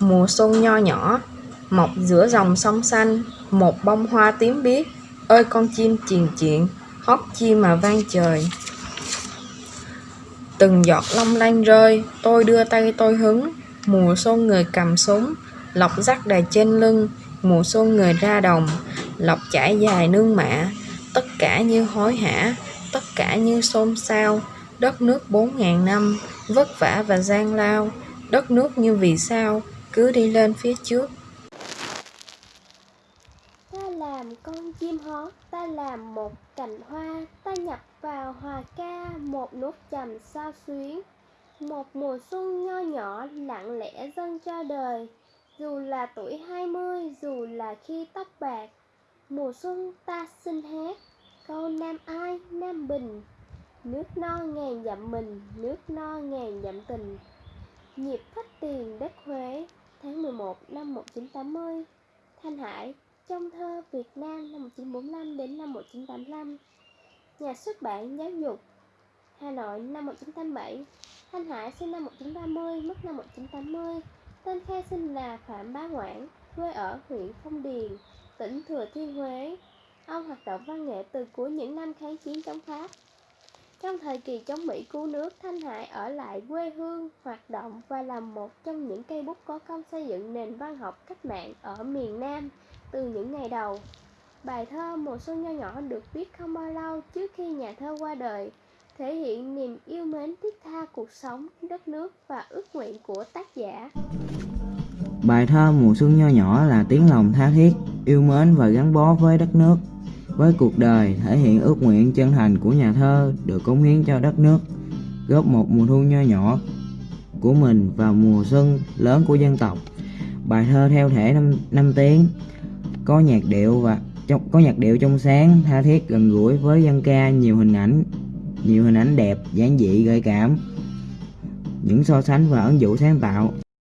Mùa xuân nho nhỏ, mọc giữa dòng sông xanh, một bông hoa tím biếc, ơi con chim triền chuyện hót chi mà vang trời. Từng giọt long lanh rơi, tôi đưa tay tôi hứng, mùa xuân người cầm súng, lọc rắc đài trên lưng, mùa xuân người ra đồng, lọc trải dài nương mạ, tất cả như hối hả, tất cả như xôn xao, đất nước bốn ngàn năm, vất vả và gian lao, đất nước như vì sao, cứ đi lên phía trước. Ta làm con chim hót, ta làm một cành hoa, ta nhập vào hòa ca một nốt trầm sao xuyến. Một mùa xuân nho nhỏ lặng lẽ dâng cho đời, dù là tuổi hai mươi, dù là khi tóc bạc. Mùa xuân ta xin hát, câu nam ai, nam bình. Nước no ngàn dặm mình, nước no ngàn dặm tình. Nhịp phách tiền đất Huế, tháng 11 năm 1980. Thanh Hải, trong thơ Việt Nam năm 1945 đến năm 1985 Nhà xuất bản Giáo dục Hà Nội năm 1987 Thanh Hải sinh năm 1930, mất năm 1980 Tên khai sinh là Phạm Bá Ngoãn, quê ở huyện Phong Điền, tỉnh Thừa Thiên Huế. Ông hoạt động văn nghệ từ cuối những năm kháng chiến chống Pháp trong thời kỳ chống Mỹ cứu nước, Thanh Hải ở lại quê hương, hoạt động và là một trong những cây bút có công xây dựng nền văn học cách mạng ở miền Nam từ những ngày đầu. Bài thơ Mùa xuân nho nhỏ được viết không bao lâu trước khi nhà thơ qua đời, thể hiện niềm yêu mến thiết tha cuộc sống, đất nước và ước nguyện của tác giả. Bài thơ Mùa xuân nho nhỏ là tiếng lòng tha thiết, yêu mến và gắn bó với đất nước, với cuộc đời, thể hiện ước nguyện chân thành của nhà thơ được cống hiến cho đất nước, góp một mùa thu nho nhỏ của mình vào mùa xuân lớn của dân tộc. Bài thơ theo thể năm, năm tiếng, có nhạc điệu và trong có nhạc điệu trong sáng, tha thiết gần gũi với dân ca nhiều hình ảnh, nhiều hình ảnh đẹp, giản dị gợi cảm, những so sánh và ẩn dụ sáng tạo.